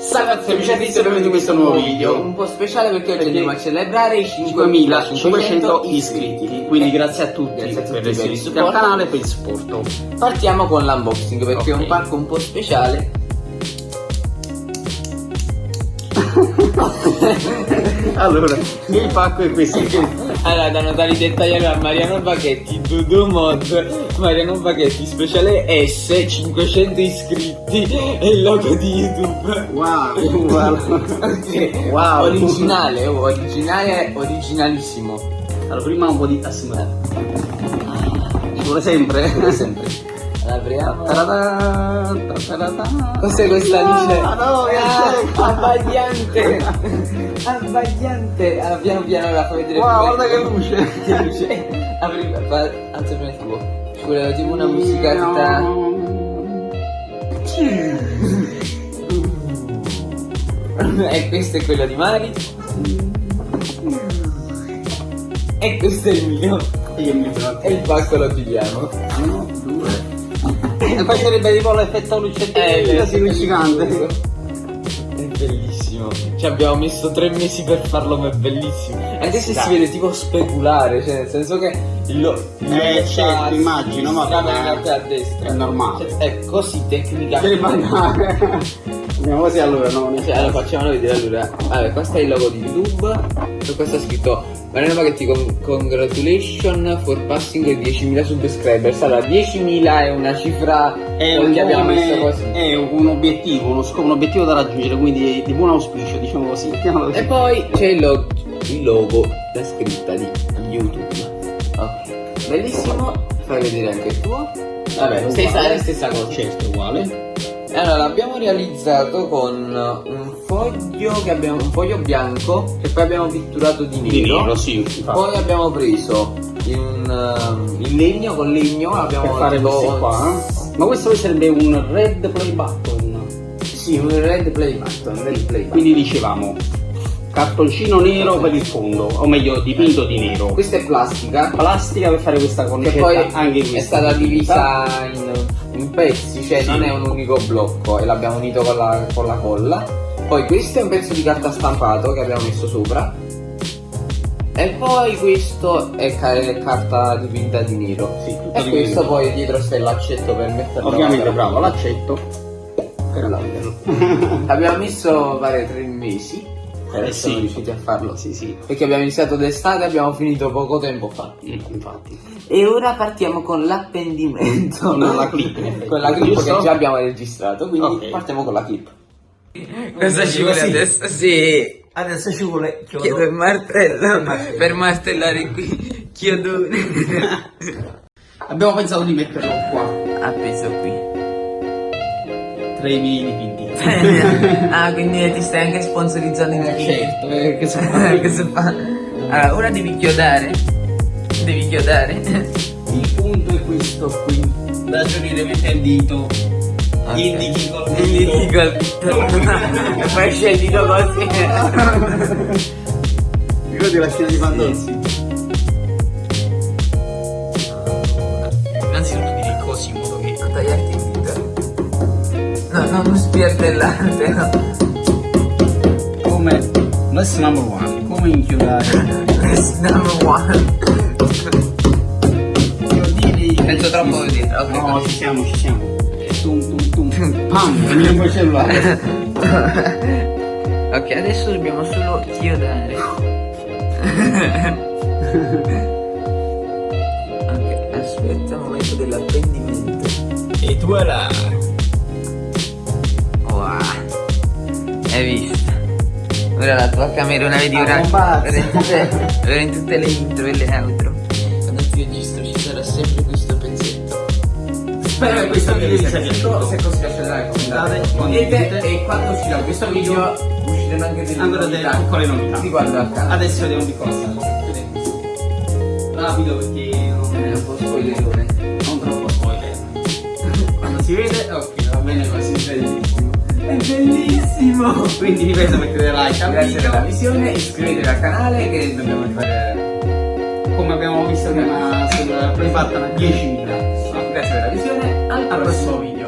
Salve amici e benvenuti in questo nuovo video. Un po' speciale perché oggi andiamo a celebrare i 5500 iscritti. Quindi grazie a tutti Grazie a tutti per essere iscritti al canale e per il supporto. Partiamo con l'unboxing perché è Ok. un pacco un po' speciale Allora, il pacco è questo. Allora da notare i dettagli a Mariano Baghetti Dudu Mod Mariano Baghetti speciale S 500 iscritti e il logo di YouTube. Wow, wow. Ok. Wow. Originale, oh, originale, originalissimo. Allora prima un po' di assimilare. Ci vuole sempre. Sempre Apriamo. Cos'è questa luce? Madonna, Ah, abbagliante! abbagliante! Allora, piano piano la fai vedere Wow, guarda che luce Che luce! Apri, fa, alza prima il tuo. Ci vuole tipo una musicata. e questo è quello di Mari. E questo è il mio. E il pacco lo chiudiamo. Uno, due E poi sarebbe tipo l'effetto luce Eh, così luccicante È bellissimo. Ci abbiamo messo tre mesi per farlo, ma è bellissimo. Anche se si vede tipo speculare, cioè nel senso che lo, Eh, certo, immagino, ma a destra. È normale. Cioè, è così tecnica. Andiamo così allora, no? Cioè, allora facciamolo vedere allora. Allora, questo è il logo di YouTube. E questo è scritto Mariano Paghetti con congratulations for passing 10.000 subscribers. Allora, 10.000 è una cifra È un, che abbiamo messo così. è un obiettivo, uno scopo, un obiettivo da raggiungere, quindi di, buon auspicio, diciamo così. così. E poi c'è il, lo- il logo, la scritta di YouTube. Ok, bellissimo. Fai vedere anche il tuo. Vabbè, Uguale. stessa, stessa cosa. Certo, uguale. Allora, l'abbiamo realizzato con un foglio che abbiamo, un foglio bianco che poi abbiamo pitturato di nero. Di nero, sì. Poi abbiamo preso in, um, il legno con legno, abbiamo per fare tipo- questi qua. eh. Ma questo sarebbe un red play button. Sì, un red play button, red play button. Quindi dicevamo cartoncino nero per il fondo, o meglio dipinto di nero. Questa è plastica Plastica per fare questa che cornicetta poi anche è questa. stata divisa in, in pezzi, cioè Sì. non è un unico blocco e l'abbiamo unito con la, con la colla. Poi questo è un pezzo di carta stampato che abbiamo messo sopra. E poi questo è, ca- è carta dipinta di nero. Sì, tutto E di questo nero. poi dietro il laccetto per metterlo Ovviamente bravo, l'accetto. Per l'altro. Abbiamo messo pare tre mesi. Eh essere sì. riusciti a farlo. sì, sì. Perché abbiamo iniziato d'estate e abbiamo finito poco tempo fa. Mm, Infatti. E ora partiamo con l'appendimento. Con la clip. Con la clip che già abbiamo registrato, quindi Ok. partiamo con la clip. Cosa ci vuole adesso? Sì, Adesso ci vuole chiedo il martello martello. per martellare qui. Chiodone. Abbiamo pensato di metterlo qua. Appeso qui. Tra i miei dipinti. ah, quindi ti stai anche sponsorizzando in certo, eh, che so che si fa? Allora, ora devi chiodare. Devi chiodare. Il punto è questo qui. Da giornire mette il dito. Indichi col dito. dito col dito. E poi dito così. Ricordi la scena di Pandora? Innanzitutto dire così in modo che tagliarti il dito. No, come lesson number one, come inchiodare Press number one. Penso troppo dietro, ok. No, ci siamo, ci siamo. Tum tum tum. Pam, veniamo il cellulare. Ok, adesso dobbiamo solo chiodare. ok, aspetta il momento dell'apprendimento. E voilà. Hai visto? Ora la tua camerona vedi Ah, ora, ora in tutte, ora in tutte le intro e le outro. Quando ti registro ci sarà sempre questo pezzetto. Spero che questo video vi sia piaciuto. Se così piacerà Commentate, commentate, condividete. e quando uscirà questo video usciranno anche delle Ancora delle novità piccole novità. riguardo al canale. Adesso vediamo di cosa. Rapido perché non, È un po' spoilerone. non troppo spoiler. Quando si vede, ok, va bene così, bellissimo. È bellissimo! Quindi ripeto, mettete like al Grazie per la video. visione, iscrivetevi al canale che dobbiamo rifare. Come abbiamo visto prima sul Play Button a 10.000. Grazie per la visione, Al prossimo video.